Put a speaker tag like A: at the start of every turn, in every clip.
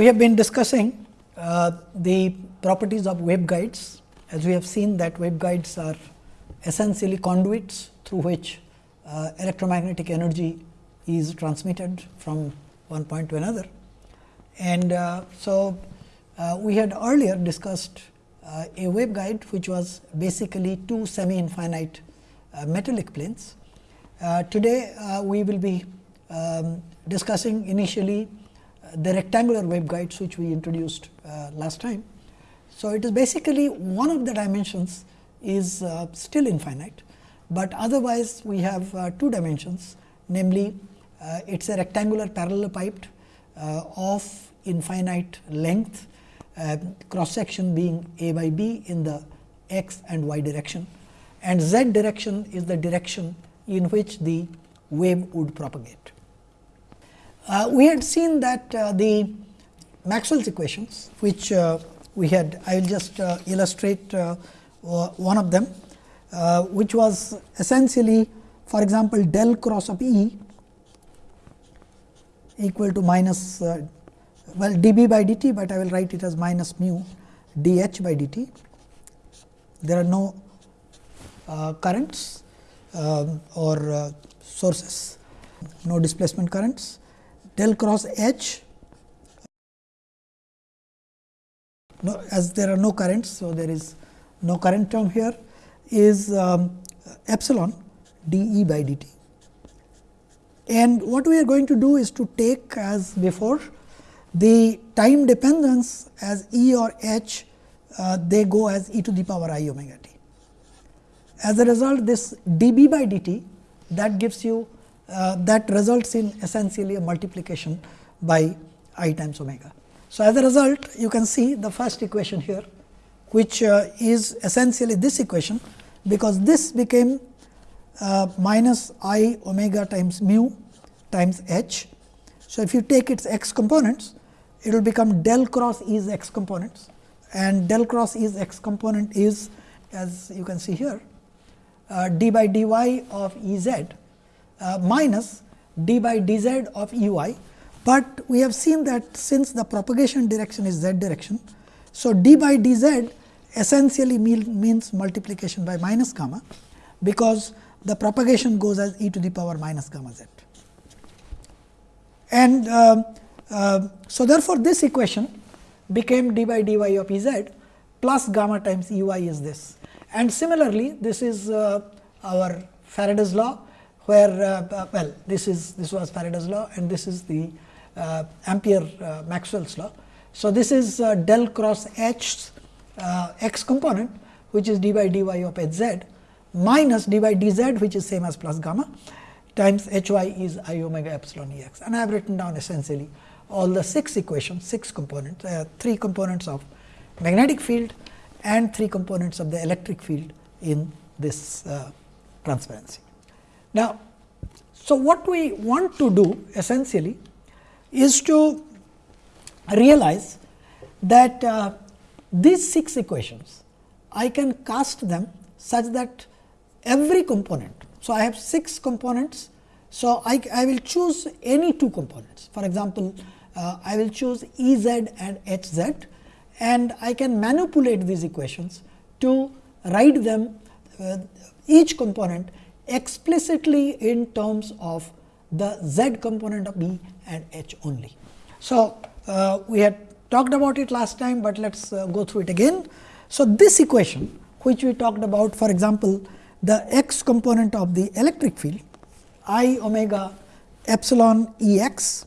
A: we have been discussing uh, the properties of waveguides. As we have seen that waveguides are essentially conduits through which uh, electromagnetic energy is transmitted from one point to another. And uh, so, uh, we had earlier discussed uh, a waveguide which was basically two semi infinite uh, metallic planes. today, we will be um, discussing initially the rectangular waveguides which we introduced uh, last time. So, it is basically one of the dimensions is uh, still infinite, but otherwise we have uh, two dimensions namely it is a rectangular parallelepiped uh, of infinite length uh, cross section being a by b in the x and y direction and z direction is the direction in which the wave would propagate. Uh, we had seen that uh, the Maxwell's equations, which uh, we had, I will just uh, illustrate uh, one of them, uh, which was essentially for example, del cross of E equal to minus well dB by dt, but I will write it as minus mu dH by dt. There are no currents um, or sources, no displacement currents del cross H no, as there are no currents. So, there is no current term here is um, epsilon d E by d t. And what we are going to do is to take as before the time dependence as E or H uh, they go as e to the power i omega t. As a result this d b by d t that gives you uh, that results in essentially a multiplication by i times omega. So, as a result you can see the first equation here which uh, is essentially this equation because this became uh, minus i omega times mu times h. So, if you take its x components it will become del cross is x components and del cross is x component is as you can see here uh, d by dy of E z minus d by d z of u i, but we have seen that since the propagation direction is z direction. So, d by d z essentially means multiplication by minus gamma, because the propagation goes as e to the power minus gamma z. And uh, uh, so, therefore, this equation became d by dy of E z plus gamma times y is this. And similarly, this is uh, our Faraday's law where uh, well this is this was Faraday's law and this is the uh, Ampere uh, Maxwell's law. So, this is del cross H x component which is d by dy of h z minus d by d z which is same as plus gamma times h y is i omega epsilon E x and I have written down essentially all the 6 equations, 6 components, uh, 3 components of magnetic field and 3 components of the electric field in this uh, transparency. Now, so what we want to do essentially is to realize that uh, these 6 equations, I can cast them such that every component. So, I have 6 components. So, I, I will choose any 2 components. For example, uh, I will choose E z and H z and I can manipulate these equations to write them uh, each component explicitly in terms of the z component of B and H only. So, uh, we had talked about it last time, but let us uh, go through it again. So, this equation which we talked about for example, the x component of the electric field i omega epsilon E x,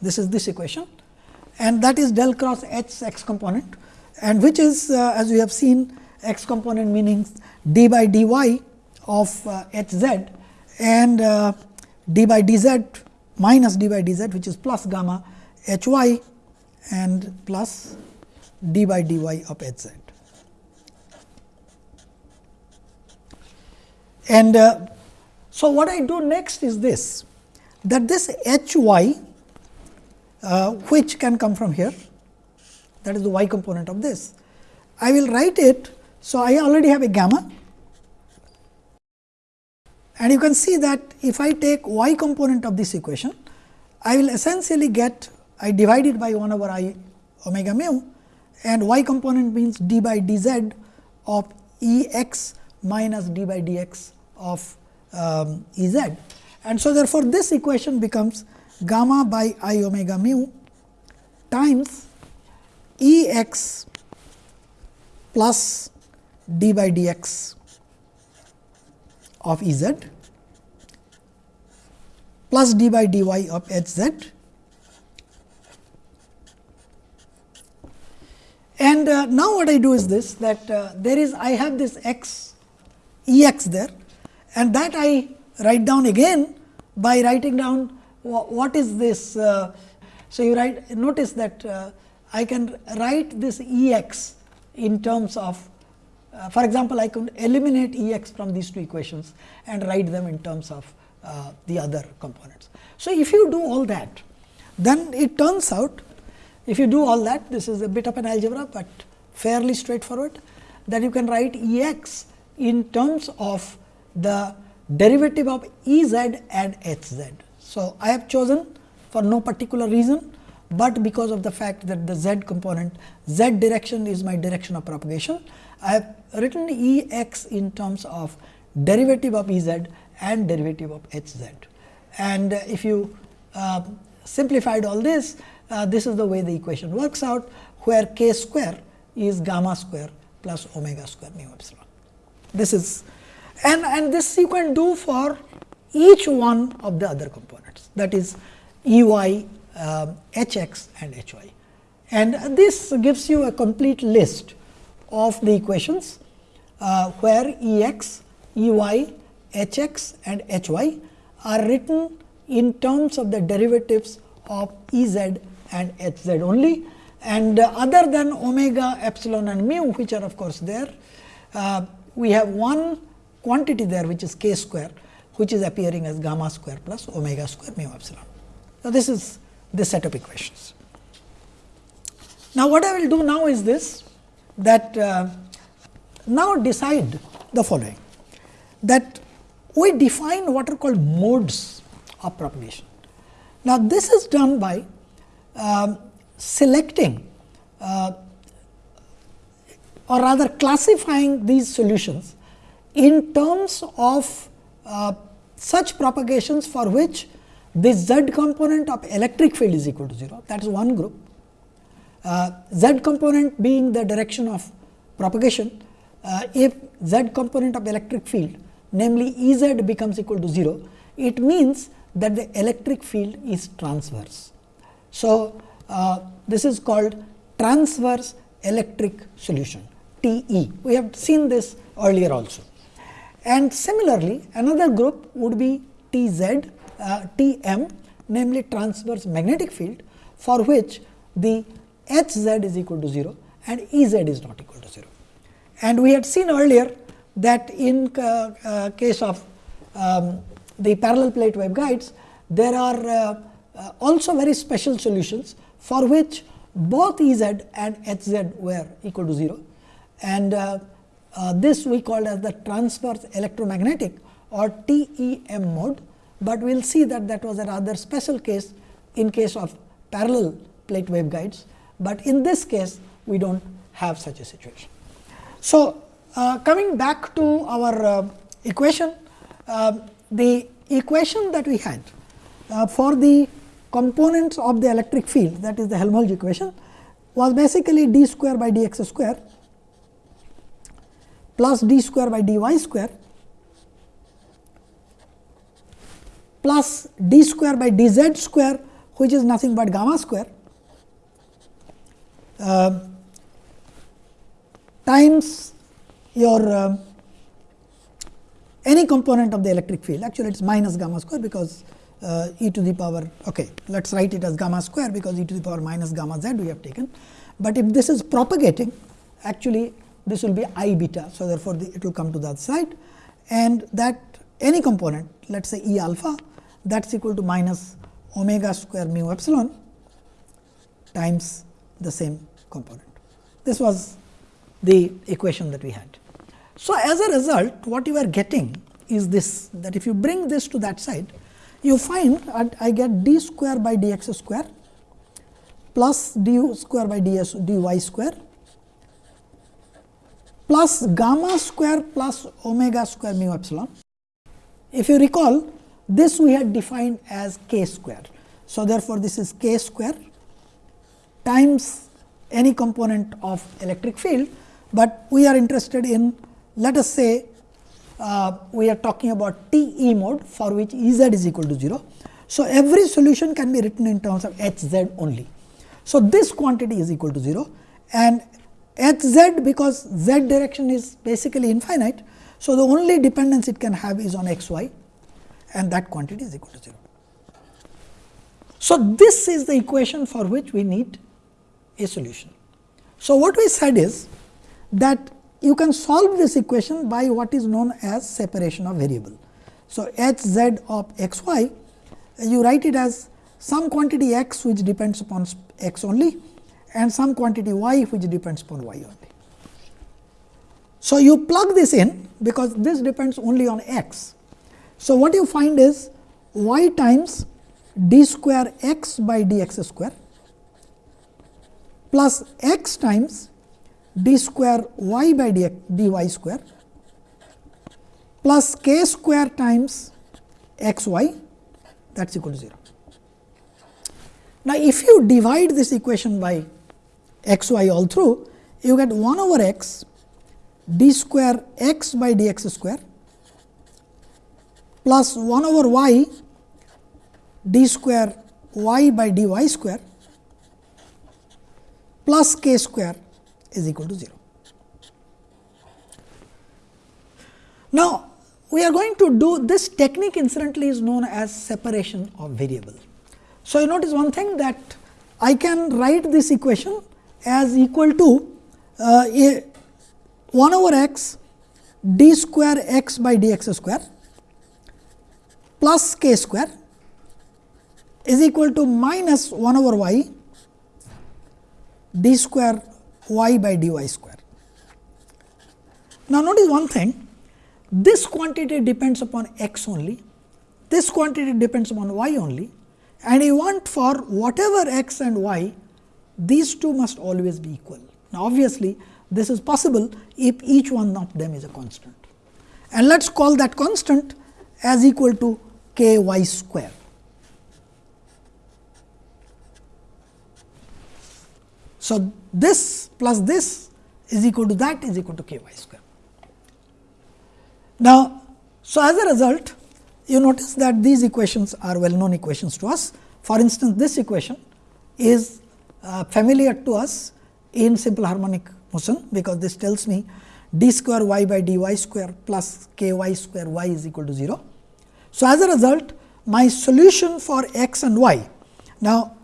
A: this is this equation and that is del cross H x component and which is uh, as we have seen x component meaning d by dy of uh, h z and uh, d by d z minus d by d z which is plus gamma h y and plus d by dy of h z. And uh, so, what I do next is this that this h y uh, which can come from here that is the y component of this. I will write it so, I already have a gamma and you can see that if I take y component of this equation, I will essentially get I divide it by 1 over i omega mu and y component means d by dz of E x minus d by dx of um, E z. And so, therefore, this equation becomes gamma by i omega mu times E x plus d by dx of E z plus d by dy of h z And uh, now what I do is this that uh, there is I have this x E x there and that I write down again by writing down what is this. Uh, so, you write notice that uh, I can write this E x in terms of uh, for example, I can eliminate E x from these two equations and write them in terms of uh, the other components. So, if you do all that then it turns out if you do all that, this is a bit of an algebra, but fairly straightforward that you can write E x in terms of the derivative of E z and h z. So, I have chosen for no particular reason, but because of the fact that the z component z direction is my direction of propagation. I have written E x in terms of derivative of E z and derivative of h z. And if you uh, simplified all this, uh, this is the way the equation works out, where k square is gamma square plus omega square mu epsilon. This is and, and this you can do for each one of the other components that is E y, uh, h x and h y. And this gives you a complete list of the equations uh, where E x, E y, h x and h y are written in terms of the derivatives of E z and h z only and uh, other than omega, epsilon and mu which are of course there, uh, we have one quantity there which is k square which is appearing as gamma square plus omega square mu epsilon. Now, this is this set of equations. Now, what I will do now is this that uh, now decide the following that we define what are called modes of propagation. Now, this is done by um, selecting uh, or rather classifying these solutions in terms of uh, such propagations for which the z component of electric field is equal to 0 that is one group. Uh, z component being the direction of propagation uh, if z component of electric field namely E z becomes equal to 0 it means that the electric field is transverse. So, uh, this is called transverse electric solution TE. We have seen this earlier also. And similarly, another group would be TZ, uh, TM namely transverse magnetic field for which the Hz is equal to 0 and Ez is not equal to 0. And we had seen earlier that in uh, uh, case of um, the parallel plate waveguides, there are uh, also very special solutions for which both E z and H z were equal to 0 and uh, this we called as the transverse electromagnetic or TEM mode, but we will see that that was a rather special case in case of parallel plate waveguides, but in this case we do not have such a situation. So, uh, coming back to our uh, equation, uh, the equation that we had uh, for the components of the electric field that is the Helmholtz equation was basically d square by dx square plus d square by dy square plus d square by dz square which is nothing but gamma square. Uh, times your uh, any component of the electric field actually it is minus gamma square because uh, e to the power okay let us write it as gamma square because e to the power minus gamma z we have taken. But if this is propagating actually this will be i beta. So, therefore, the, it will come to the other side and that any component let us say E alpha that is equal to minus omega square mu epsilon times the same component. This was the equation that we had. So, as a result what you are getting is this that if you bring this to that side you find I get d square by dx square plus du square by ds dy square plus gamma square plus omega square mu epsilon. If you recall this we had defined as k square. So, therefore, this is k square times any component of electric field, but we are interested in let us say uh, we are talking about T e mode for which E z is equal to 0. So, every solution can be written in terms of h z only. So, this quantity is equal to 0 and h z because z direction is basically infinite. So, the only dependence it can have is on x y and that quantity is equal to 0. So, this is the equation for which we need a solution. So, what we said is that you can solve this equation by what is known as separation of variable. So, h z of x y you write it as some quantity x which depends upon x only and some quantity y which depends upon y only. So, you plug this in because this depends only on x. So, what you find is y times d square x by d x square plus x times d square y by d, dy square plus k square times x y that is equal to 0. Now, if you divide this equation by x y all through, you get 1 over x d square x by d x square plus 1 over y d square y by dy square plus k square is equal to 0. Now, we are going to do this technique incidentally is known as separation of variable. So, you notice one thing that I can write this equation as equal to uh, a 1 over x d square x by d x square plus k square is equal to minus 1 over y d square y by dy square. Now, notice one thing this quantity depends upon x only, this quantity depends upon y only and you want for whatever x and y these two must always be equal. Now, obviously, this is possible if each one of them is a constant and let us call that constant as equal to k y square. So, this plus this is equal to that is equal to k y square. Now, so as a result you notice that these equations are well known equations to us. For instance, this equation is uh, familiar to us in simple harmonic motion, because this tells me d square y by dy square plus k y square y is equal to 0. So, as a result my solution for x and y. Now,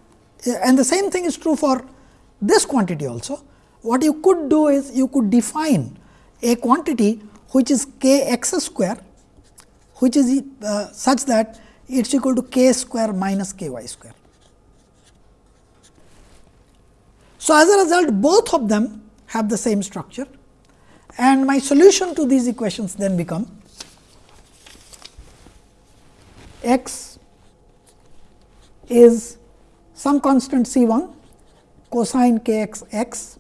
A: and the same thing is true for this quantity also. What you could do is you could define a quantity which is k x square which is uh, such that it is equal to k square minus k y square. So, as a result both of them have the same structure and my solution to these equations then become x is some constant c 1 cosine k x x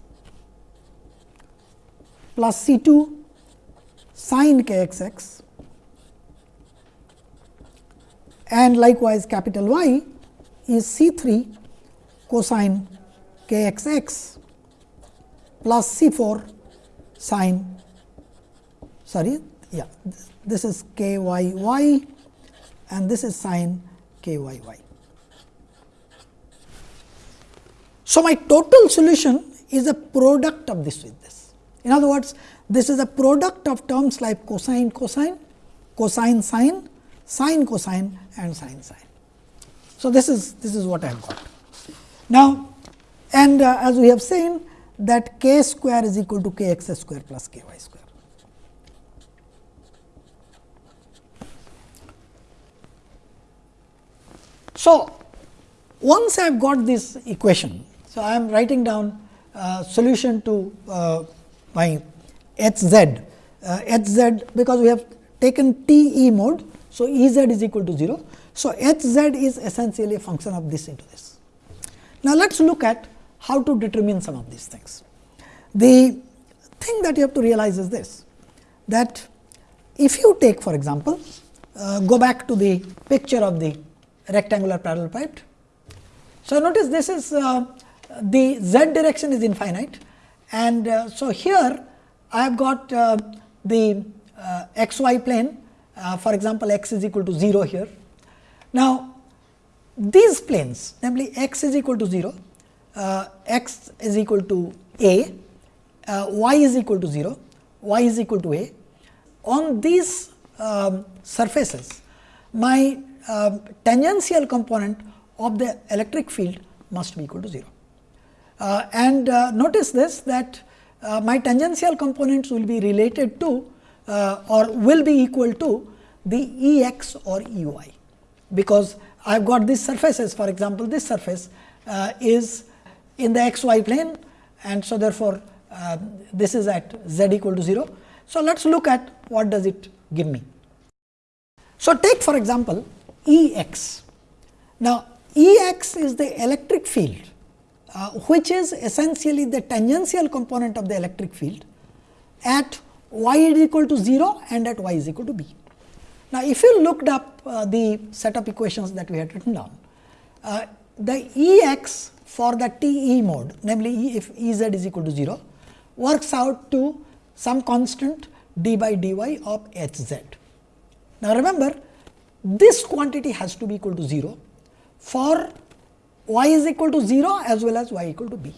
A: plus c 2 sin k x x and likewise capital Y is C 3 cosine k x x plus C 4 sin sorry yeah this is k y y and this is sin k y y. So, my total solution is a product of this with this. In other words, this is a product of terms like cosine cosine, cosine sine, sine cosine and sine sine. So, this is this is what I have got. Now, and uh, as we have seen that k square is equal to k x square plus k y square. So, once I have got this equation, so I am writing down uh, solution to uh, my h z, uh, h z because we have taken T e mode. So, E z is equal to 0. So, h z is essentially a function of this into this. Now, let us look at how to determine some of these things. The thing that you have to realize is this that if you take for example, uh, go back to the picture of the rectangular parallelepiped. So, notice this is uh, the z direction is infinite and uh, so here I have got uh, the uh, x y plane uh, for example, x is equal to 0 here. Now, these planes namely x is equal to 0, x is equal to a, y is equal to 0, y is equal to a. On these um, surfaces, my uh, tangential component of the electric field must be equal to 0. Uh, and uh, notice this that uh, my tangential components will be related to uh, or will be equal to the E x or E y, because I have got these surfaces for example, this surface uh, is in the x y plane and so therefore, this is at z equal to 0. So, let us look at what does it give me. So, take for example, E x. Now, E x is the electric field uh, which is essentially the tangential component of the electric field at y is equal to 0 and at y is equal to b. Now, if you looked up uh, the set of equations that we had written down, uh, the E x for the T E mode namely e if E z is equal to 0 works out to some constant d by dy of h z. Now, remember this quantity has to be equal to 0 for y is equal to 0 as well as y equal to b.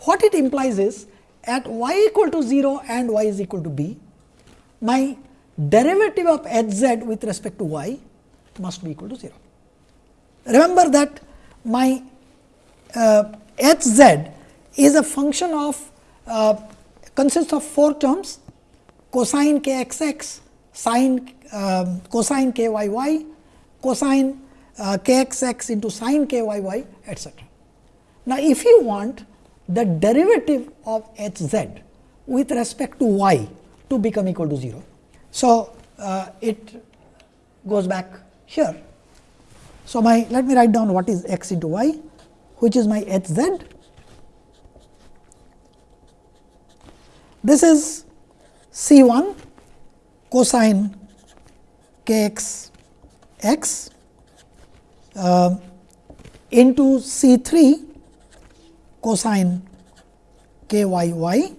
A: What it implies is at y equal to 0 and y is equal to b, my derivative of h z with respect to y must be equal to 0. Remember that my uh, h z is a function of uh, consists of 4 terms cosine k x x, sine um, cosine k y y, cosine uh, k x x into sine k y y etcetera. Now, if you want the derivative of h z with respect to y to become equal to 0. So, uh, it goes back here. So, my let me write down what is x into y which is my h z. This is C 1 cosine k x x uh, into C 3 cosine k y y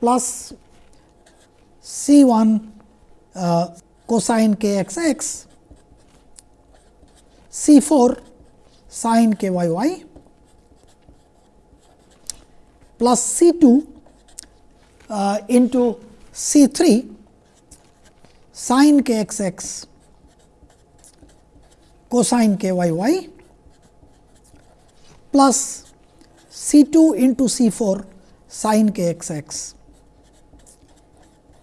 A: plus C 1 uh, cosine k x x C 4 sine k y y plus C 2 uh, into C 3 sine k x x cosine k y y plus C 2 into C 4 sine k x x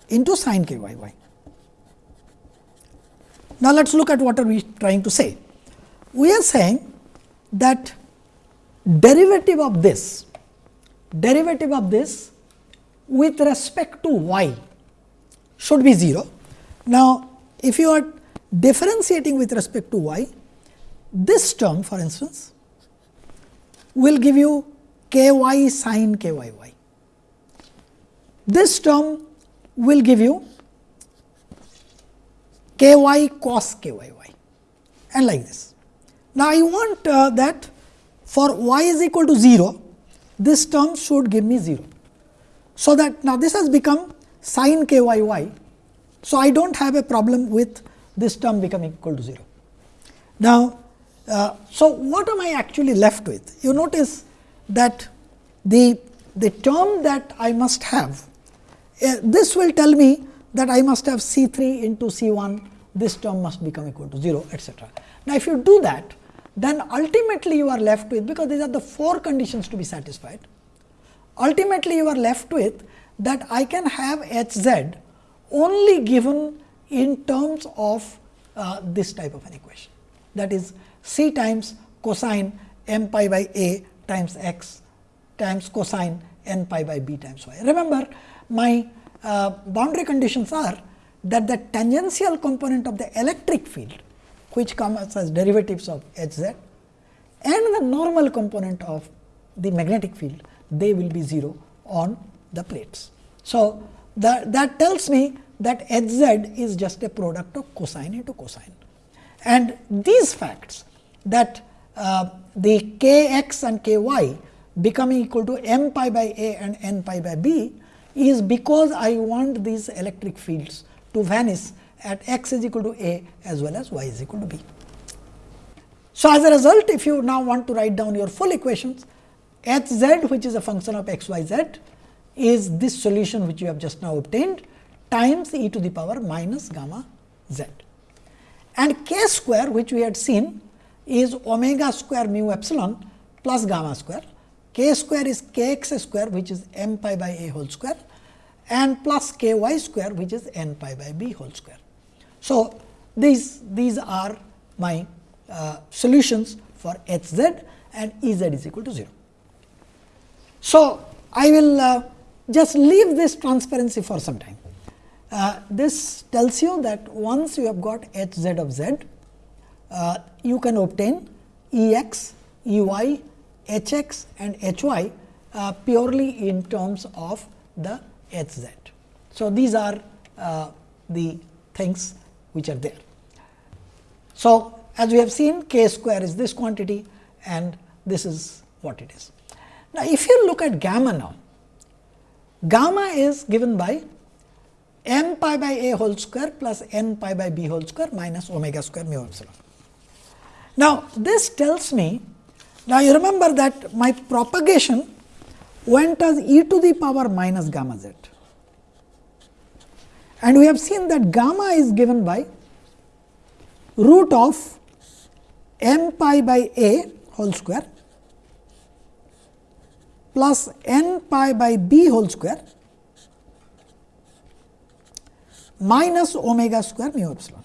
A: into sine k y y. Now, let us look at what are we trying to say. We are saying that derivative of this, derivative of this with respect to y should be 0. Now, if you are differentiating with respect to y, this term for instance will give you k y sin k y y. This term will give you k y cos k y y and like this. Now, I want uh, that for y is equal to 0, this term should give me 0. So, that now this has become sin k y y. So, I do not have a problem with this term becoming equal to 0. Now, uh, so what am I actually left with? You notice that the, the term that I must have, uh, this will tell me that I must have C 3 into C 1, this term must become equal to 0 etcetera. Now, if you do that, then ultimately you are left with, because these are the four conditions to be satisfied, ultimately you are left with that I can have h z only given in terms of uh, this type of an equation. That is c times cosine m pi by a times x times cosine n pi by b times y. Remember my uh, boundary conditions are that the tangential component of the electric field which comes as derivatives of h z and the normal component of the magnetic field they will be 0 on the plates. So, that, that tells me that h z is just a product of cosine into cosine. And these facts that uh, the k x and k y becoming equal to m pi by a and n pi by b is because I want these electric fields to vanish at x is equal to a as well as y is equal to b. So, as a result if you now want to write down your full equations h z which is a function of x y z is this solution which you have just now obtained times e to the power minus gamma z. And k square which we had seen is omega square mu epsilon plus gamma square. k square is k x square which is m pi by a whole square and plus k y square which is n pi by b whole square. So, these, these are my uh, solutions for h z and E z is equal to 0. So, I will uh, just leave this transparency for some time. Uh, this tells you that once you have got h z of z, uh, you can obtain E x, E y, h x and h y uh, purely in terms of the h z. So, these are uh, the things which are there. So, as we have seen k square is this quantity and this is what it is. Now, if you look at gamma now, gamma is given by m pi by a whole square plus n pi by b whole square minus omega square mu epsilon. Now, this tells me, now you remember that my propagation went as e to the power minus gamma z. And we have seen that gamma is given by root of m pi by a whole square plus n pi by b whole square minus omega square mu epsilon.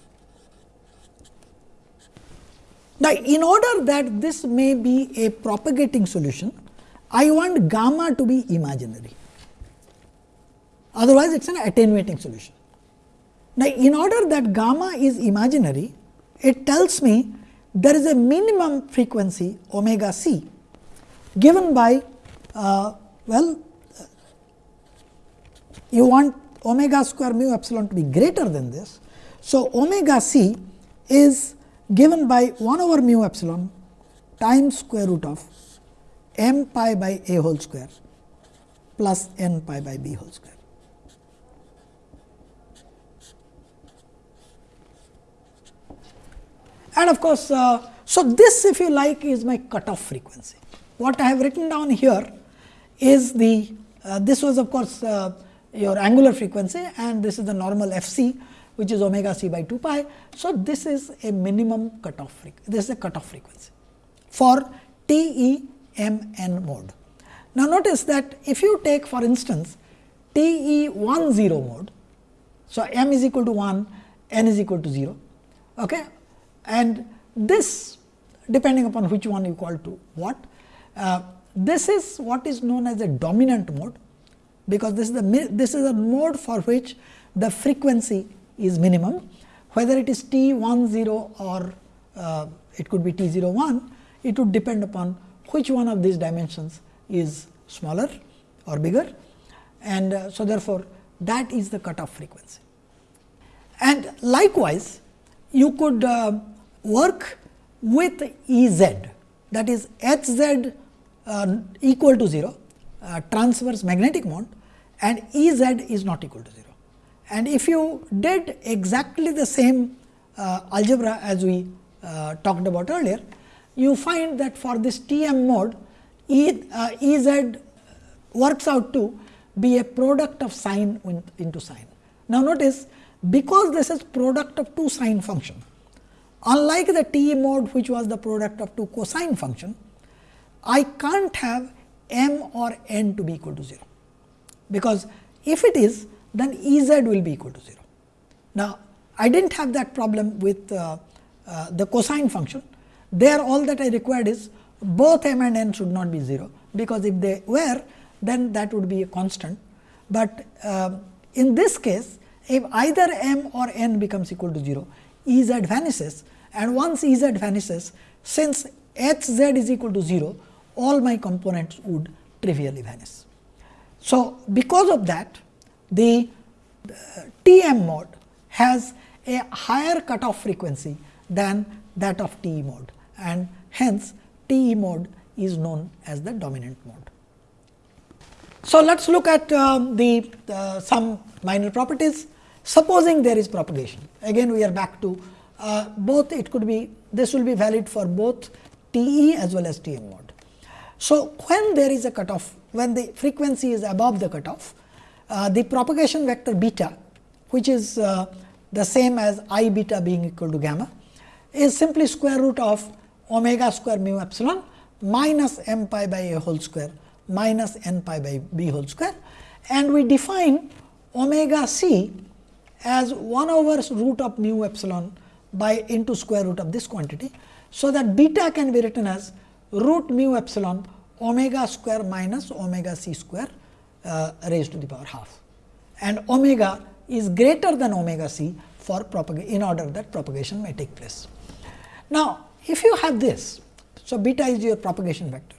A: Now, in order that this may be a propagating solution, I want gamma to be imaginary, otherwise it is an attenuating solution. Now, in order that gamma is imaginary, it tells me there is a minimum frequency omega c given by uh, well you want omega square mu epsilon to be greater than this. So, omega c is given by 1 over mu epsilon times square root of m pi by a whole square plus n pi by b whole square. And of course, uh, so this if you like is my cutoff frequency. What I have written down here is the, uh, this was of course, uh, your angular frequency and this is the normal f c which is omega c by 2 pi. So, this is a minimum cutoff frequency, this is a cutoff frequency for T E M n mode. Now, notice that if you take for instance T E 1 0 mode, so m is equal to 1, n is equal to 0 okay, and this depending upon which one you call to what. Uh, this is what is known as a dominant mode, because this is the this is a mode for which the frequency is minimum, whether it is t 1 0 or uh, it could be t 0 1, it would depend upon which one of these dimensions is smaller or bigger and uh, so therefore, that is the cutoff frequency. And likewise, you could uh, work with E z that is H z uh, equal to 0 uh, transverse magnetic mode and E z is not equal to 0. And if you did exactly the same uh, algebra as we uh, talked about earlier, you find that for this T m mode E, uh, E z works out to be a product of sine into sine. Now, notice because this is product of two sine function, unlike the T mode which was the product of two cosine function, I can't have m or n to be equal to 0, because if it is then E z will be equal to 0. Now, I did not have that problem with uh, uh, the cosine function, there all that I required is both m and n should not be 0, because if they were then that would be a constant, but uh, in this case if either m or n becomes equal to 0, E z vanishes and once E z vanishes since h z is equal to 0 all my components would trivially vanish. So, because of that the T m mode has a higher cutoff frequency than that of T e mode and hence T e mode is known as the dominant mode. So, let us look at uh, the uh, some minor properties. Supposing there is propagation, again we are back to uh, both it could be this will be valid for both T e as well as T m mode. So, when there is a cutoff when the frequency is above the cutoff, uh, the propagation vector beta which is uh, the same as i beta being equal to gamma is simply square root of omega square mu epsilon minus m pi by a whole square minus n pi by b whole square and we define omega c as 1 over root of mu epsilon by into square root of this quantity. So, that beta can be written as root mu epsilon omega square minus omega c square uh, raised to the power half and omega is greater than omega c for in order that propagation may take place. Now, if you have this, so beta is your propagation vector.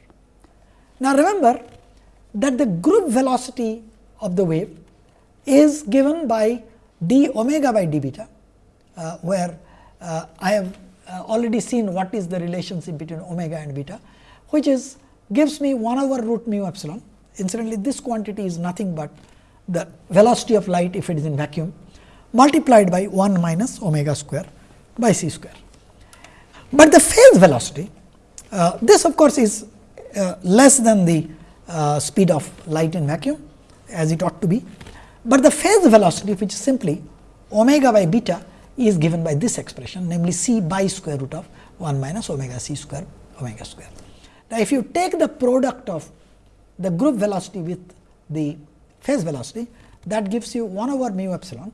A: Now, remember that the group velocity of the wave is given by d omega by d beta, uh, where uh, I have uh, already seen what is the relationship between omega and beta, which is gives me 1 over root mu epsilon. Incidentally, this quantity is nothing but the velocity of light if it is in vacuum multiplied by 1 minus omega square by c square. But the phase velocity, uh, this of course is uh, less than the uh, speed of light in vacuum as it ought to be, but the phase velocity which is simply omega by beta is given by this expression namely c by square root of 1 minus omega c square omega square. Now, if you take the product of the group velocity with the phase velocity that gives you 1 over mu epsilon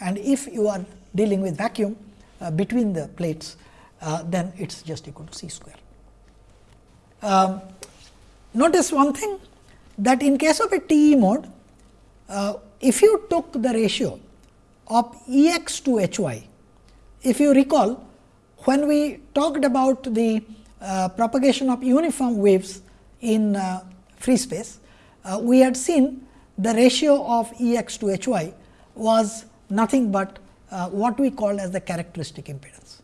A: and if you are dealing with vacuum uh, between the plates uh, then it is just equal to c square. Um, notice one thing that in case of a TE mode, uh, if you took the ratio of E x to H y, if you recall when we talked about the propagation of uniform waves in uh, free space, uh, we had seen the ratio of E x to H y was nothing but uh, what we call as the characteristic impedance.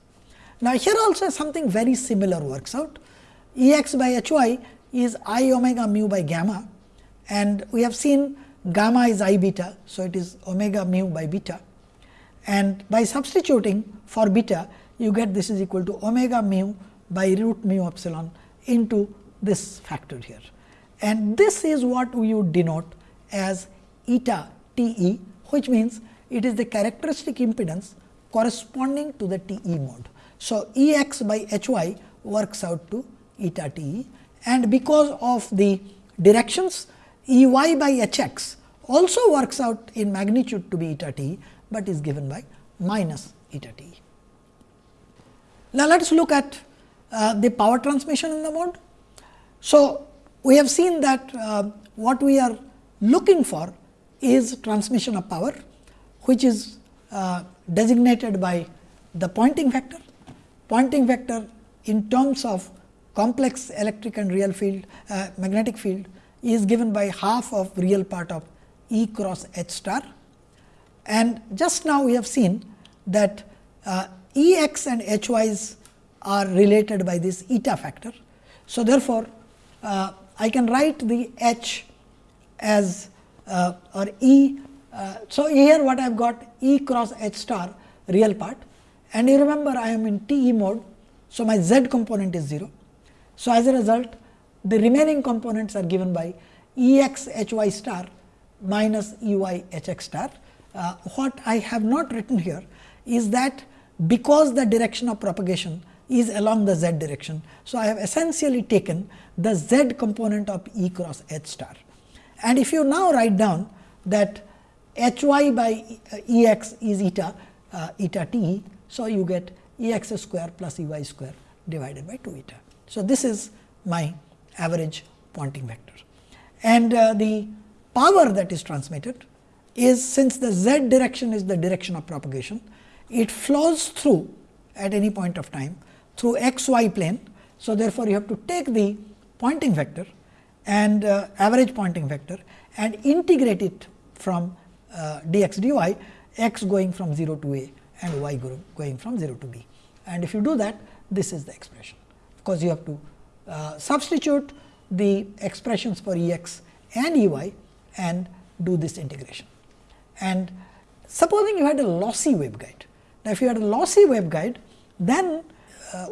A: Now, here also something very similar works out E x by H y is i omega mu by gamma and we have seen gamma is i beta. So, it is omega mu by beta and by substituting for beta you get this is equal to omega mu by root mu epsilon into this factor here. And this is what we denote as eta T e which means it is the characteristic impedance corresponding to the T e mode. So, E x by H y works out to eta T e and because of the directions E y by H x also works out in magnitude to be eta T, but is given by minus eta T. Now, let us look at uh, the power transmission in the mode. So, we have seen that uh, what we are looking for is transmission of power, which is uh, designated by the Poynting vector. Poynting vector in terms of complex electric and real field uh, magnetic field is given by half of real part of E cross H star. And just now we have seen that uh, E x and H y's are related by this eta factor. So, therefore, uh, I can write the H as uh, or E. Uh, so, here what I have got E cross H star real part and you remember I am in T e mode. So, my z component is 0. So, as a result the remaining components are given by E x h y star minus E y h x star. Uh, what I have not written here is that because the direction of propagation is along the z direction. So, I have essentially taken the z component of E cross h star. And if you now write down that h y by E x is eta uh, eta t. So, you get E x square plus E y square divided by 2 eta. So, this is my average Poynting vector. And uh, the power that is transmitted is since the z direction is the direction of propagation, it flows through at any point of time through x y plane. So, therefore, you have to take the Poynting vector and uh, average Poynting vector and integrate it from uh, dx dy x going from 0 to a and y going from 0 to b. And if you do that this is the expression. Of course, you have to uh, substitute the expressions for E x and E y and do this integration. And supposing you had a lossy waveguide. Now, if you had a lossy waveguide, then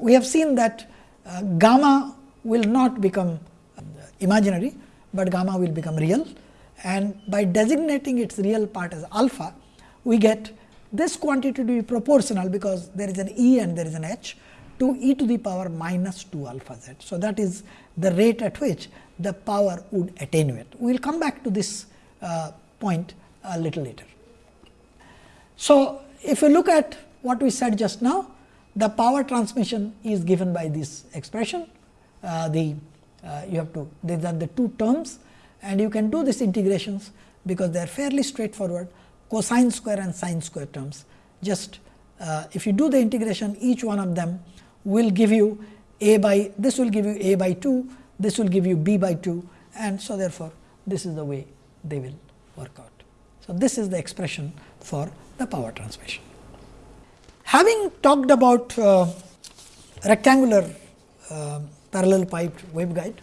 A: we have seen that uh, gamma will not become uh, imaginary, but gamma will become real and by designating its real part as alpha, we get this quantity to be proportional because there is an E and there is an H to e to the power minus 2 alpha z. So, that is the rate at which the power would attenuate. We will come back to this uh, point a little later. So, if you look at what we said just now, the power transmission is given by this expression. Uh, the uh, you have to these are the two terms and you can do these integrations because they are fairly straightforward cosine square and sine square terms. Just uh, if you do the integration each one of them will give you a by this will give you a by 2, this will give you b by 2 and so therefore, this is the way they will work out. So, this is the expression for the power transmission. Having talked about uh, rectangular uh, parallel piped waveguide,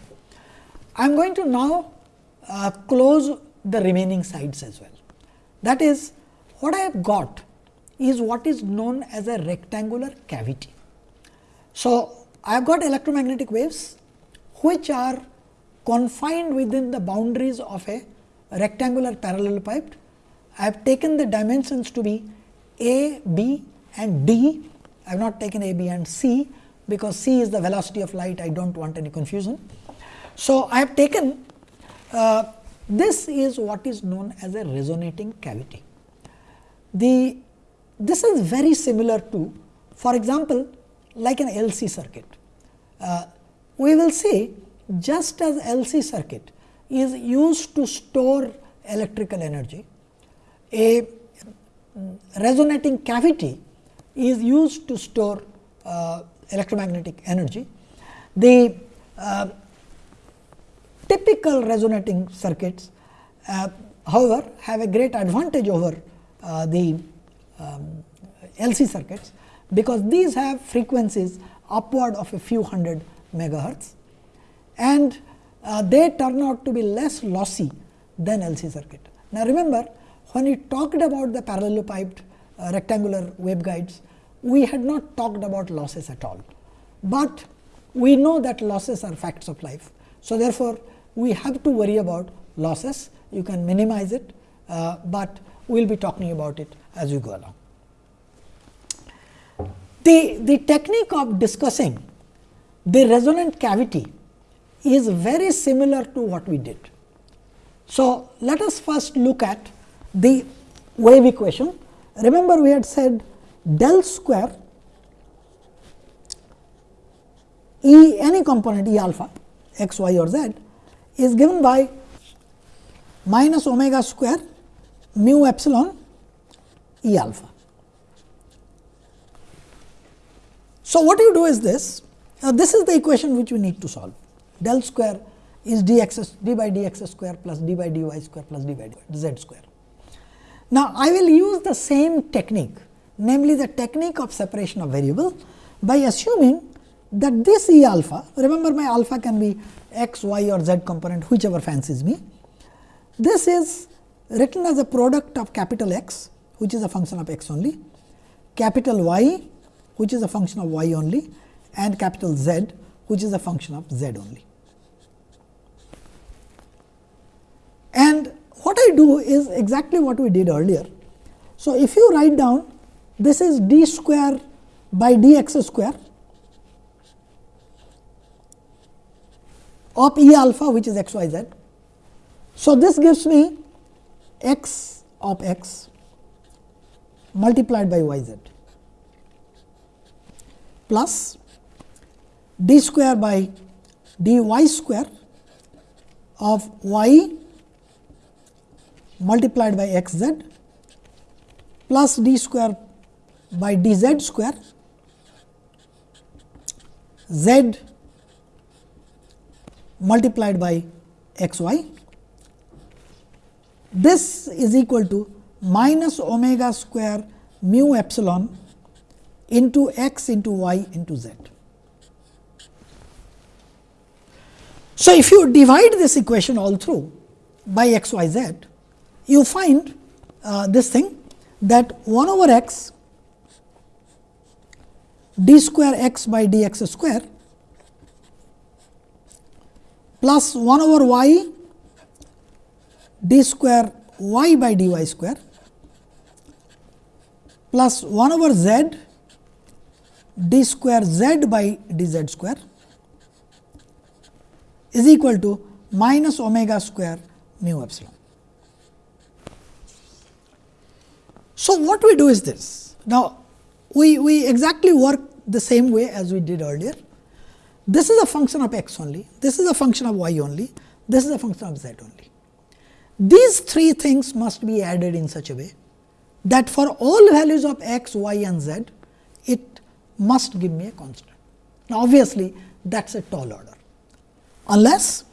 A: I am going to now uh, close the remaining sides as well. That is what I have got is what is known as a rectangular cavity. So, I have got electromagnetic waves which are confined within the boundaries of a rectangular parallel pipe. I have taken the dimensions to be a, b and d. I have not taken a, b and c, because c is the velocity of light I do not want any confusion. So, I have taken uh, this is what is known as a resonating cavity. The this is very similar to for example, like an LC circuit. Uh, we will see just as LC circuit is used to store electrical energy, a resonating cavity is used to store uh, electromagnetic energy. The uh, typical resonating circuits uh, however, have a great advantage over uh, the um, LC circuits, because these have frequencies upward of a few hundred megahertz and uh, they turn out to be less lossy than LC circuit. Now, remember when we talked about the parallel piped rectangular waveguides, we had not talked about losses at all, but we know that losses are facts of life. So, therefore, we have to worry about losses, you can minimize it, uh, but we will be talking about it as we go along. The, the technique of discussing the resonant cavity is very similar to what we did. So, let us first look at the wave equation. Remember we had said del square E any component E alpha x, y or z is given by minus omega square mu epsilon E alpha. So, what you do is this, uh, this is the equation which we need to solve del square is dx d by dx square plus d by dy square plus d by d z square. Now, I will use the same technique namely the technique of separation of variable by assuming that this E alpha remember my alpha can be x, y or z component whichever fancies me. This is written as a product of capital X which is a function of x only, capital Y which is a function of y only and capital Z which is a function of z only. And do is exactly what we did earlier. So, if you write down this is d square by dx square of E alpha which is x y z. So, this gives me x of x multiplied by y z plus d square by dy square of y multiplied by x z plus d square by d z square z multiplied by x y. This is equal to minus omega square mu epsilon into x into y into z. So, if you divide this equation all through by x y z, you find uh, this thing that 1 over x d square x by d x square plus 1 over y d square y by dy square plus 1 over z d square z by dz square is equal to minus omega square mu epsilon. So, what we do is this. Now, we, we exactly work the same way as we did earlier. This is a function of x only, this is a function of y only, this is a function of z only. These three things must be added in such a way that for all values of x, y and z, it must give me a constant. Now, obviously, that is a tall order, unless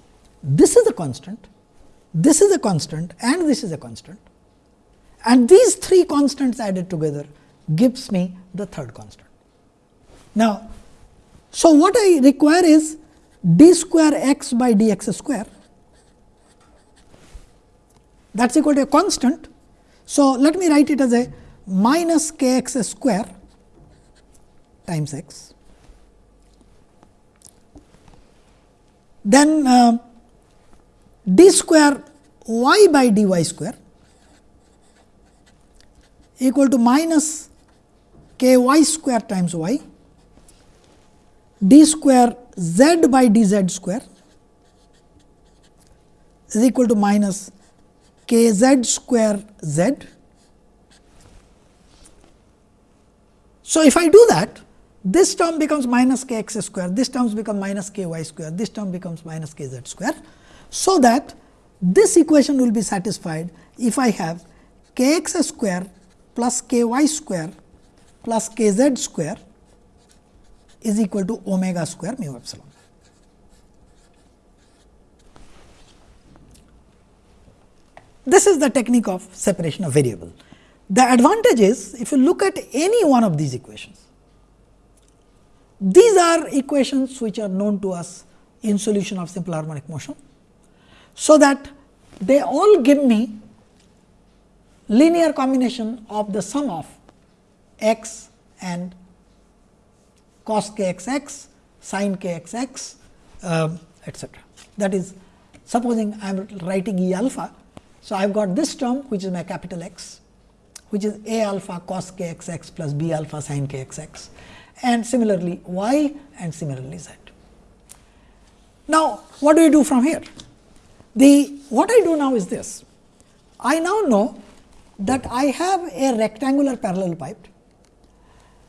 A: this is a constant, this is a constant and this is a constant and these three constants added together gives me the third constant. Now, so what I require is d square x by d x square that is equal to a constant. So, let me write it as a minus k x square times x. Then uh, d square y by dy square equal to minus k y square times y d square z by d z square is equal to minus k z square z. So, if I do that this term becomes minus k x square, this term becomes minus k y square, this term becomes minus k z square. So, that this equation will be satisfied if I have k x square plus k y square plus k z square is equal to omega square mu epsilon. This is the technique of separation of variable. The advantage is if you look at any one of these equations, these are equations which are known to us in solution of simple harmonic motion. So, that they all give me linear combination of the sum of x and cos k x x, sin k x x uh, etcetera. That is supposing I am writing E alpha. So, I have got this term which is my capital X which is A alpha cos k x x plus B alpha sin k x x and similarly y and similarly z. Now, what do we do from here? The what I do now is this. I now know that I have a rectangular parallel pipe.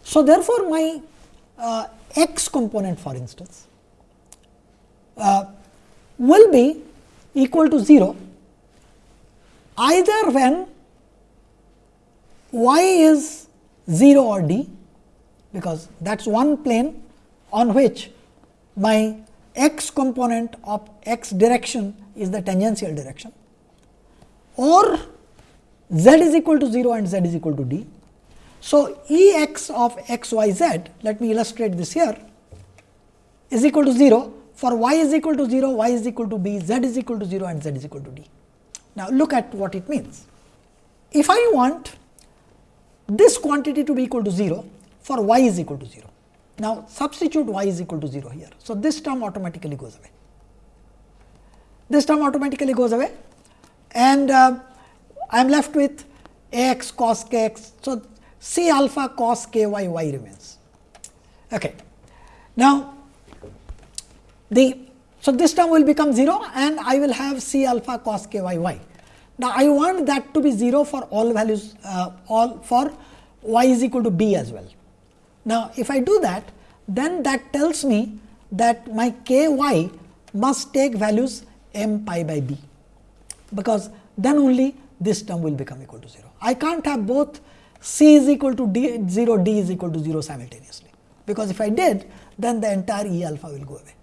A: So, therefore, my uh, x component for instance uh, will be equal to 0 either when y is 0 or d because that is one plane on which my x component of x direction is the tangential direction or z is equal to 0 and z is equal to d. So, E x of x y z let me illustrate this here is equal to 0 for y is equal to 0, y is equal to b, z is equal to 0 and z is equal to d. Now, look at what it means. If I want this quantity to be equal to 0 for y is equal to 0. Now, substitute y is equal to 0 here. So, this term automatically goes away. This term automatically goes away and uh, I am left with a x cos k x. So, C alpha cos k y y remains. Okay. Now, the so this term will become 0 and I will have C alpha cos k y y. Now, I want that to be 0 for all values uh, all for y is equal to b as well. Now, if I do that then that tells me that my k y must take values m pi by b, because then only this term will become equal to 0. I can't have both c is equal to d 0, d is equal to 0 simultaneously. because if I did then the entire E alpha will go away.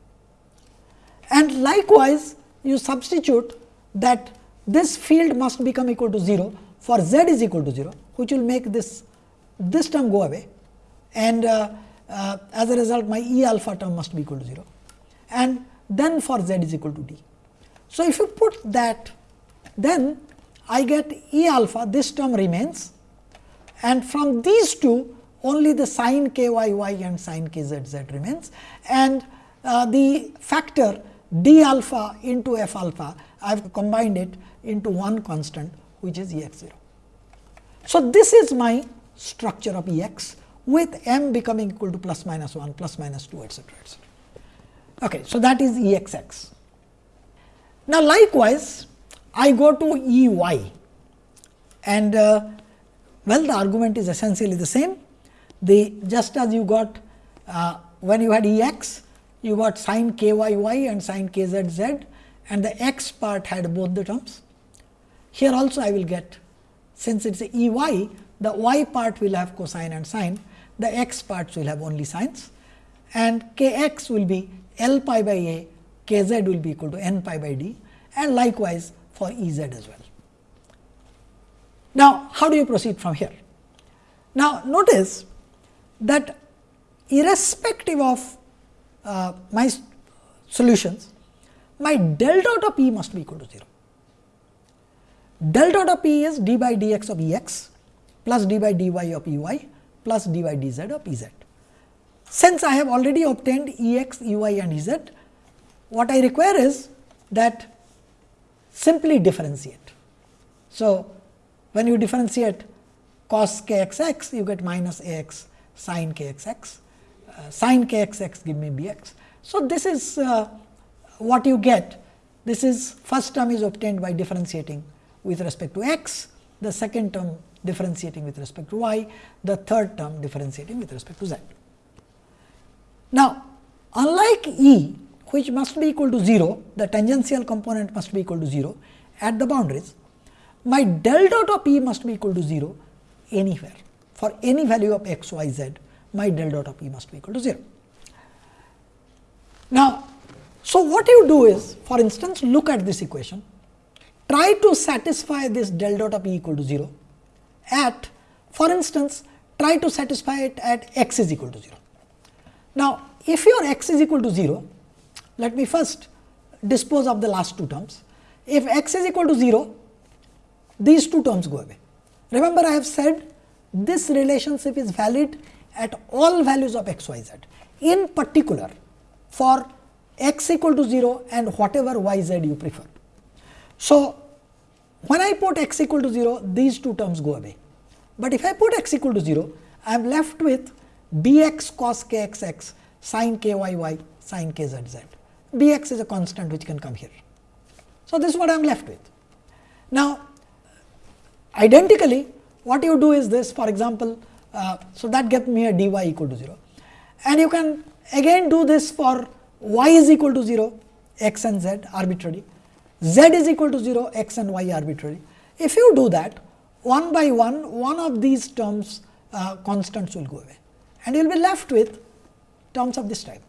A: And likewise, you substitute that this field must become equal to 0 for z is equal to 0, which will make this this term go away and uh, uh, as a result my E alpha term must be equal to 0 and then for z is equal to d. So, if you put that then I get E alpha this term remains and from these two only the sin k y y and sin k z z remains and uh, the factor d alpha into f alpha I have combined it into one constant which is E x 0. So, this is my structure of E x with m becoming equal to plus minus 1 plus minus 2 etcetera etcetera. Okay, so, that is E x x. Now, likewise I go to E y and uh, well the argument is essentially the same. The just as you got uh, when you had E x you got sin k y y and sin k z z and the x part had both the terms. Here also I will get since it is E y the y part will have cosine and sine the x parts will have only sines and k x will be L pi by a, k z will be equal to n pi by d and likewise for E z as well. Now, how do you proceed from here? Now, notice that irrespective of uh, my solutions, my del dot of E must be equal to 0. Del dot of E is d by dx of E x plus d by dy of E y plus d by dz of E z. Since I have already obtained E x, E y and E z, what I require is that simply differentiate. So, when you differentiate cos k x x, you get minus a x sin k x x, uh, sin k x x give me b x. So, this is uh, what you get. This is first term is obtained by differentiating with respect to x, the second term differentiating with respect to y, the third term differentiating with respect to z. Now, unlike E which must be equal to 0, the tangential component must be equal to 0 at the boundaries, my del dot of E must be equal to 0 anywhere. For any value of x, y, z, my del dot of E must be equal to 0. Now, so what you do is, for instance, look at this equation, try to satisfy this del dot of E equal to 0 at, for instance, try to satisfy it at x is equal to 0. Now, if your x is equal to 0, let me first dispose of the last two terms. If x is equal to 0, these two terms go away. Remember I have said this relationship is valid at all values of x, y, z. In particular, for x equal to 0 and whatever y, z you prefer. So, when I put x equal to 0, these two terms go away. But if I put x equal to 0, I am left with b x cos k x x sin k y y sin k z z. b x is a constant which can come here. So, this is what I am left with. Now, identically what you do is this for example, uh, so that gets me a dy equal to 0 and you can again do this for y is equal to 0 x and z arbitrary, z is equal to 0 x and y arbitrary. If you do that one by one, one of these terms uh, constants will go away and you will be left with terms of this type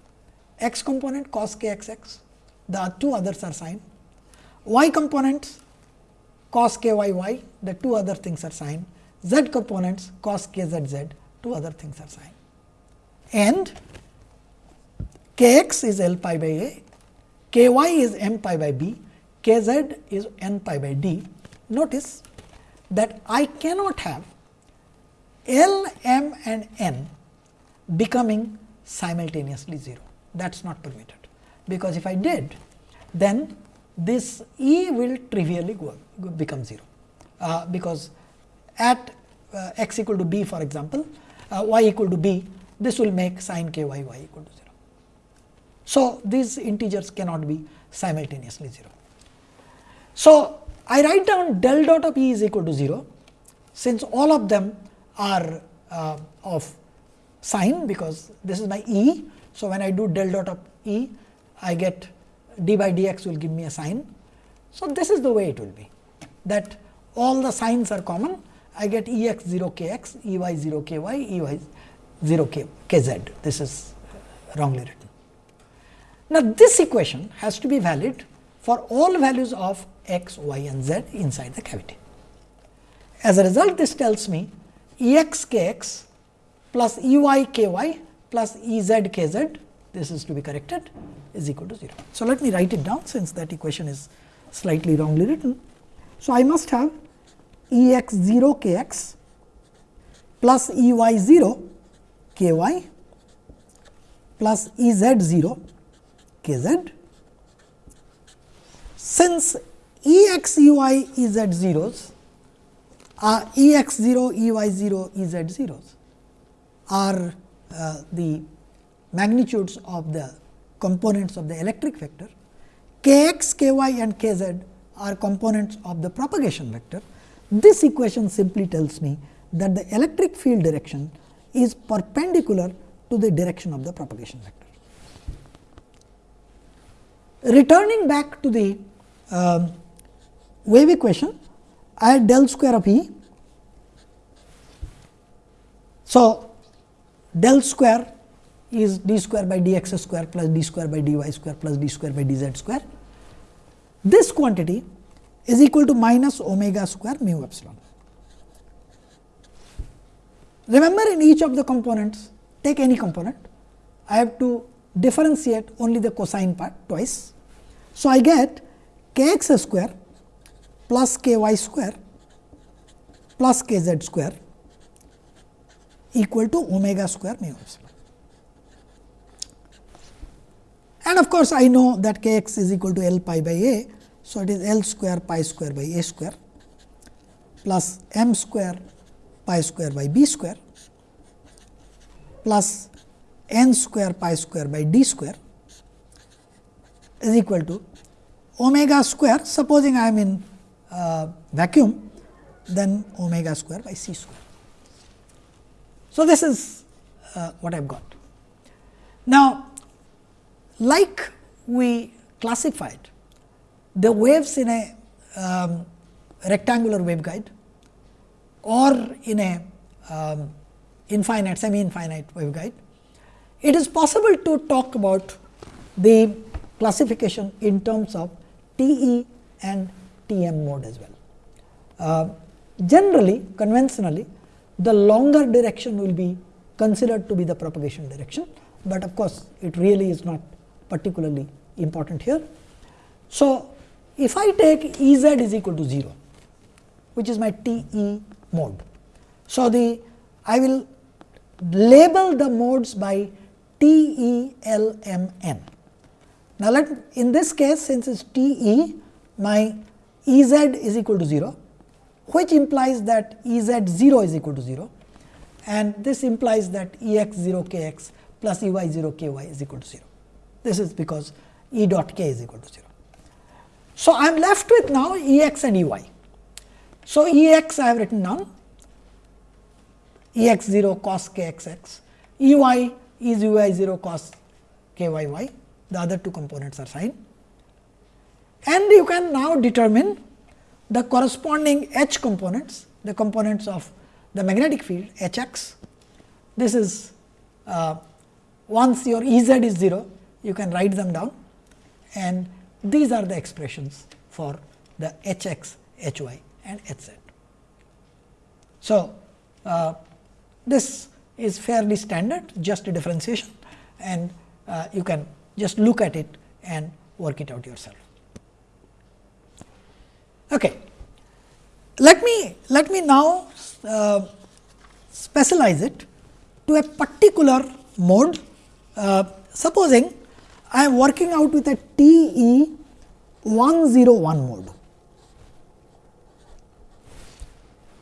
A: x component cos k x x, the two others are sine, y components cos k y y, the two other things are sine, z components cos k z z, two other things are sine. And k x is L pi by a, k y is m pi by b, k z is n pi by d. Notice that I cannot have L, m and n becoming simultaneously 0. That is not permitted, because if I did, then this E will trivially go, become 0, uh, because at uh, x equal to b for example, uh, y equal to b, this will make sin k y y equal to 0. So, these integers cannot be simultaneously 0. So, I write down del dot of E is equal to 0, since all of them are uh, of sine, because this is my E. So, when I do del dot of E, I get d by dx will give me a sine. So, this is the way it will be that all the signs are common I get E x 0 k x, E y 0 k y, E y 0 k, kz. This is wrongly written. Now, this equation has to be valid for all values of x, y and z inside the cavity. As a result, this tells me E x k x plus E y k y plus E z k z, this is to be corrected, is equal to 0. So, let me write it down since that equation is slightly wrongly written. So, I must have E x 0 k x plus E y 0 k y plus E z 0 k z. Since E x E y E z zeros are E x 0 E y 0 E z zeros are uh, the magnitudes of the components of the electric vector, k x, k y and k z are components of the propagation vector. This equation simply tells me that the electric field direction is perpendicular to the direction of the propagation vector. Returning back to the um, wave equation, I had del square of E. So, del square is d square by d x square plus d square by d y square plus d square by d z square. This quantity is equal to minus omega square mu epsilon. Remember in each of the components, take any component, I have to differentiate only the cosine part twice. So, I get k x square plus k y square plus k z square equal to omega square mu epsilon. And of course, I know that k x is equal to L pi by a. So, it is L square pi square by a square plus m square pi square by b square plus n square pi square by d square is equal to omega square supposing I am in uh, vacuum then omega square by c square. So, this is uh, what I have got. Now, like we classified the waves in a um, rectangular waveguide or in a um, infinite semi infinite waveguide, it is possible to talk about the classification in terms of T e and T m mode as well. Uh, generally conventionally the longer direction will be considered to be the propagation direction, but of course, it really is not particularly important here. So, if I take E z is equal to 0, which is my T e mode. So, the I will label the modes by T e L m n. Now, let in this case since it is T e my E z is equal to 0 which implies that E z 0 is equal to 0 and this implies that E x 0 k x plus E y 0 k y is equal to 0. This is because E dot k is equal to 0. So, I am left with now E x and E y. So, E x I have written down E x 0 cos k x x, E y is U y 0 cos k y y, the other two components are sine. And you can now determine the corresponding H components, the components of the magnetic field H x. This is uh, once your E z is 0, you can write them down and these are the expressions for the H x, H y and H z. So, uh, this is fairly standard just a differentiation and uh, you can just look at it and work it out yourself. Okay. Let me let me now uh, specialize it to a particular mode. Uh, supposing I am working out with a TE 101 mode.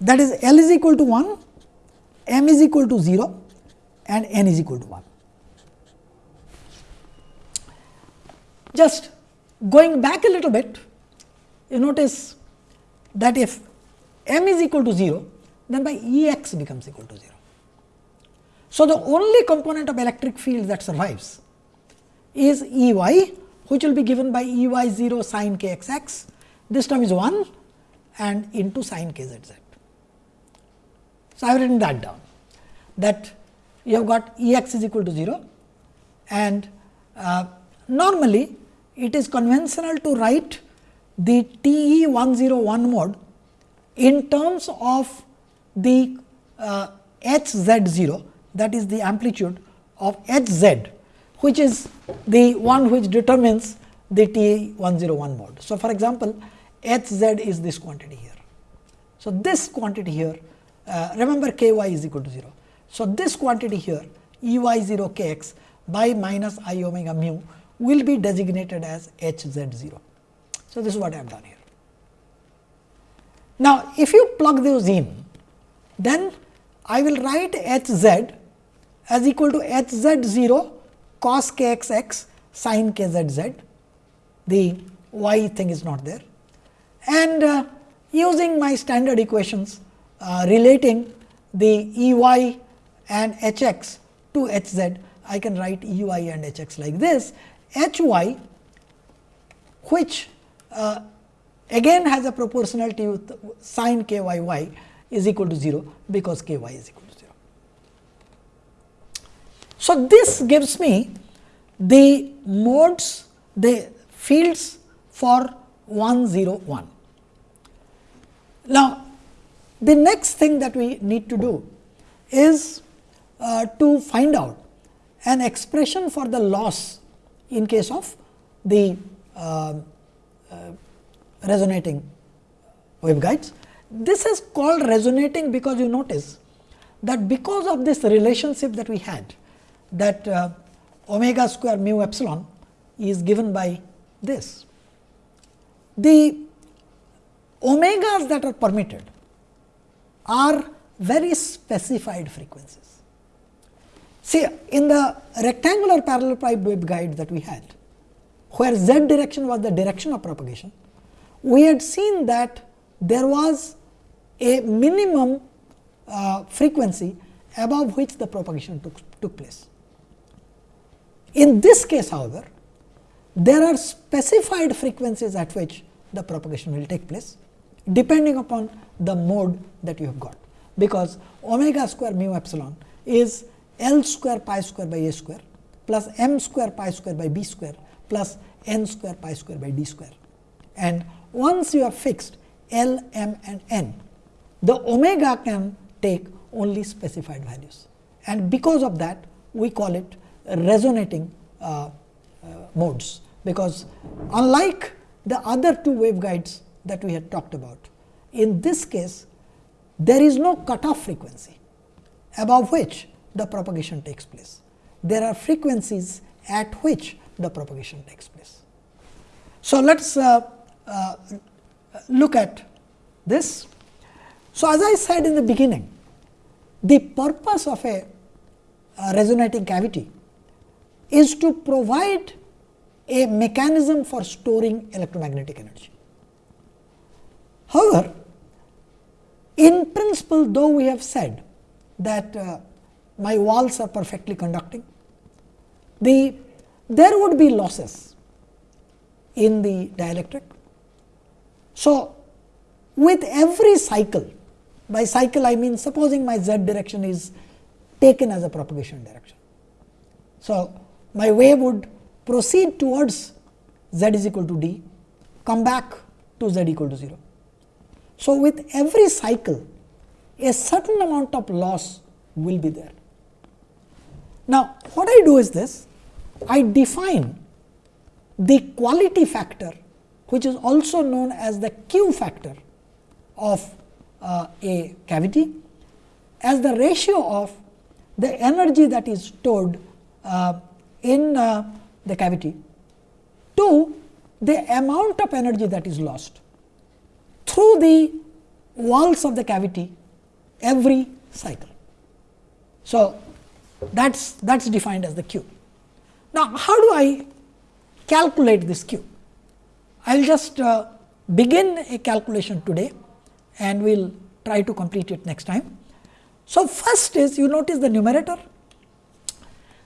A: That is L is equal to 1, M is equal to 0 and N is equal to 1. Just going back a little bit, you notice that if m is equal to 0, then by E x becomes equal to 0. So, the only component of electric field that survives is E y which will be given by E y 0 sin k x x. This term is 1 and into sin k z z. So, I have written that down that you have got E x is equal to 0 and uh, normally it is conventional to write the T E 101 mode in terms of the uh, h z 0 that is the amplitude of h z which is the one which determines the T 101 mode. So, for example, h z is this quantity here. So, this quantity here uh, remember k y is equal to 0. So, this quantity here E y 0 k x by minus i omega mu will be designated as h z 0. So, this is what I have done here. Now, if you plug those in, then I will write h z as equal to h z 0 cos k x x sin k z z. The y thing is not there. And uh, using my standard equations uh, relating the E y and h x to h z, I can write E y and h x like this. h y which uh, again has a proportionality with sin k y y is equal to 0, because k y is equal to 0. So, this gives me the modes the fields for 1 0 1. Now, the next thing that we need to do is uh, to find out an expression for the loss in case of the uh, resonating waveguides. This is called resonating because you notice that because of this relationship that we had that uh, omega square mu epsilon is given by this. The omegas that are permitted are very specified frequencies. See in the rectangular parallel pipe waveguide that we had, where z direction was the direction of propagation, we had seen that there was a minimum uh, frequency above which the propagation took, took place. In this case however, there are specified frequencies at which the propagation will take place depending upon the mode that you have got, because omega square mu epsilon is L square pi square by a square plus m square pi square by b square plus n square pi square by d square. And once you have fixed L, m and n, the omega can take only specified values. And because of that, we call it resonating uh, uh, modes, because unlike the other two waveguides that we had talked about, in this case, there is no cutoff frequency above which the propagation takes place. There are frequencies at which the propagation takes place. So, let us uh, uh, look at this. So, as I said in the beginning, the purpose of a, a resonating cavity is to provide a mechanism for storing electromagnetic energy. However, in principle though we have said that uh, my walls are perfectly conducting, the there would be losses in the dielectric. So, with every cycle, by cycle I mean supposing my z direction is taken as a propagation direction. So, my wave would proceed towards z is equal to d, come back to z equal to 0. So, with every cycle a certain amount of loss will be there. Now, what I do is this, I define the quality factor which is also known as the Q factor of uh, a cavity as the ratio of the energy that is stored uh, in uh, the cavity to the amount of energy that is lost through the walls of the cavity every cycle. So, that is that is defined as the Q. Now, how do I calculate this Q? I will just uh, begin a calculation today and we will try to complete it next time. So, first is you notice the numerator.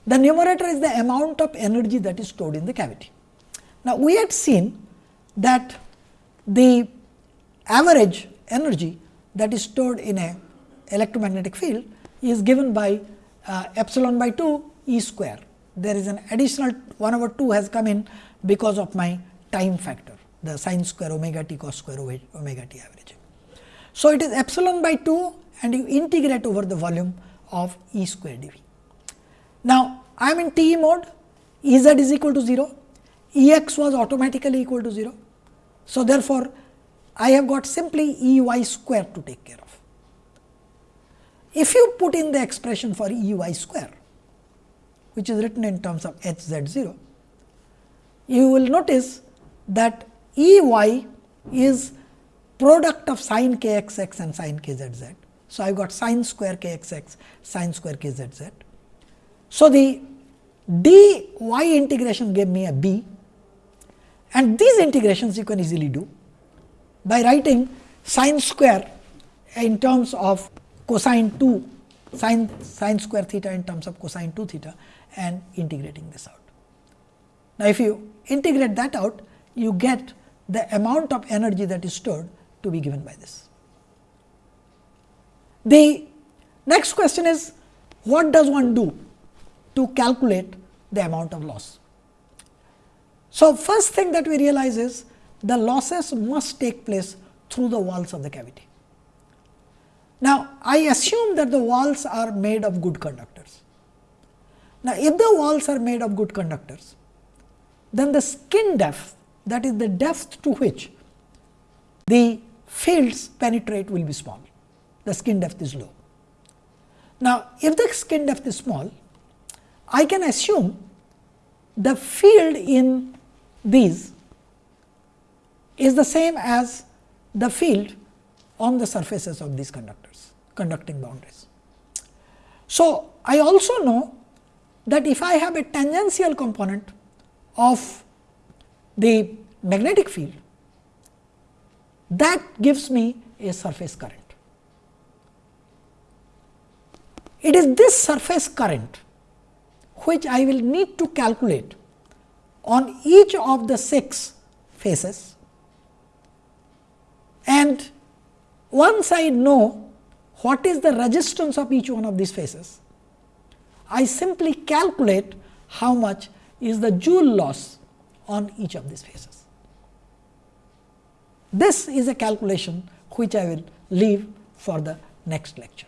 A: The numerator is the amount of energy that is stored in the cavity. Now, we had seen that the average energy that is stored in a electromagnetic field is given by uh, epsilon by 2 E square. There is an additional 1 over 2 has come in because of my time factor, the sine square omega t cos square omega t average. So, it is epsilon by 2 and you integrate over the volume of E square dV. Now, I am in TE mode, E z is equal to 0, E x was automatically equal to 0. So, therefore, I have got simply E y square to take care of. If you put in the expression for E y square, which is written in terms of h z 0, you will notice that E y is product of sin k x x and sin k z z. So, I have got sin square k x x, sin square k z z. So, the d y integration gave me a b and these integrations you can easily do by writing sine square in terms of cosine 2 sine sine square theta in terms of cosine 2 theta and integrating this out. Now, if you integrate that out you get the amount of energy that is stored to be given by this. The next question is what does one do to calculate the amount of loss? So, first thing that we realize is the losses must take place through the walls of the cavity. Now, I assume that the walls are made of good conductors. Now, if the walls are made of good conductors, then the skin depth that is the depth to which the fields penetrate will be small, the skin depth is low. Now, if the skin depth is small, I can assume the field in these is the same as the field on the surfaces of these conductors, conducting boundaries. So, I also know that if I have a tangential component of the magnetic field, that gives me a surface current. It is this surface current which I will need to calculate on each of the 6 faces and once I know what is the resistance of each one of these faces, I simply calculate how much is the joule loss on each of these faces. This is a calculation which I will leave for the next lecture.